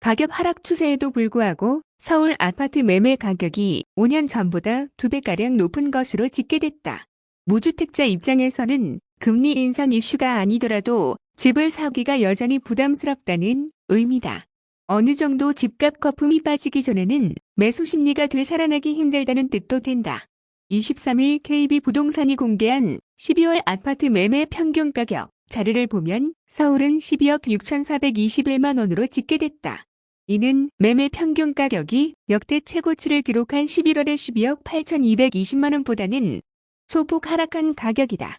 가격 하락 추세에도 불구하고 서울 아파트 매매 가격이 5년 전보다 2배가량 높은 것으로 집계됐다. 무주택자 입장에서는 금리 인상 이슈가 아니더라도 집을 사기가 여전히 부담스럽다는 의미다. 어느 정도 집값 거품이 빠지기 전에는 매수 심리가 되살아나기 힘들다는 뜻도 된다. 23일 KB 부동산이 공개한 12월 아파트 매매 평균 가격 자료를 보면 서울은 12억 6,421만 원으로 집계됐다. 이는 매매 평균 가격이 역대 최고치를 기록한 11월의 12억 8,220만 원보다는 소폭 하락한 가격이다.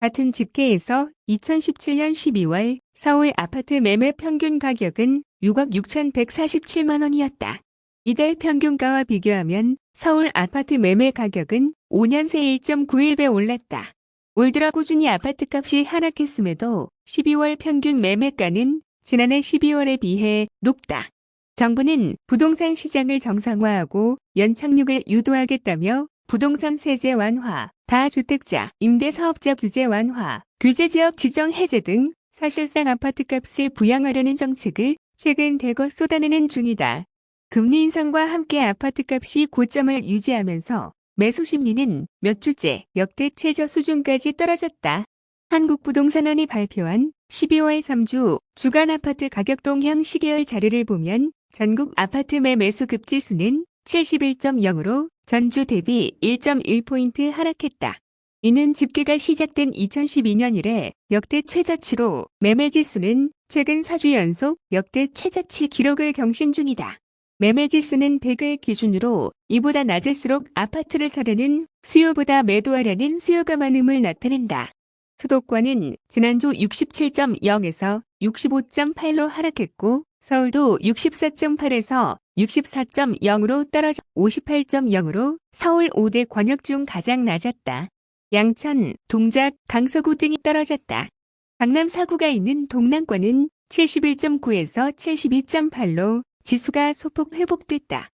같은 집계에서 2017년 12월 서울 아파트 매매 평균 가격은 6억 6,147만 원이었다. 이달 평균가와 비교하면 서울 아파트 매매 가격은 5년 새 1.91배 올랐다. 올 들어 꾸준히 아파트값이 하락했음에도 12월 평균 매매가는 지난해 12월에 비해 높다. 정부는 부동산 시장을 정상화하고 연착륙을 유도하겠다며 부동산 세제 완화, 다주택자, 임대사업자 규제 완화, 규제지역 지정 해제 등 사실상 아파트값을 부양하려는 정책을 최근 대거 쏟아내는 중이다. 금리 인상과 함께 아파트값이 고점을 유지하면서 매수 심리는 몇 주째 역대 최저 수준까지 떨어졌다. 한국부동산원이 발표한 12월 3주 주간 아파트 가격 동향 시계열 자료를 보면 전국 아파트 매 매수 급지수는 71.0으로 전주 대비 1.1포인트 하락했다. 이는 집계가 시작된 2012년 이래 역대 최저치로 매매지수는 최근 4주 연속 역대 최저치 기록을 경신 중이다. 매매지수는 100을 기준으로 이보다 낮을수록 아파트를 사려는 수요보다 매도하려는 수요가 많음을 나타낸다. 수도권은 지난주 67.0에서 65.8로 하락했고 서울도 64.8에서 64.0으로 떨어져 58.0으로 서울 5대 권역 중 가장 낮았다. 양천, 동작, 강서구 등이 떨어졌다. 강남 사구가 있는 동남권은 71.9에서 72.8로 지수가 소폭 회복됐다.